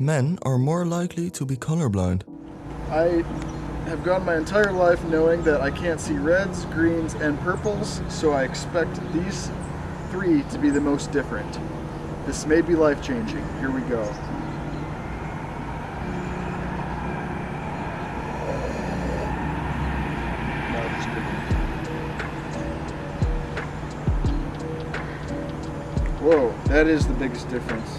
Men are more likely to be colorblind. I have gone my entire life knowing that I can't see reds, greens, and purples, so I expect these three to be the most different. This may be life changing. Here we go. Whoa, that is the biggest difference.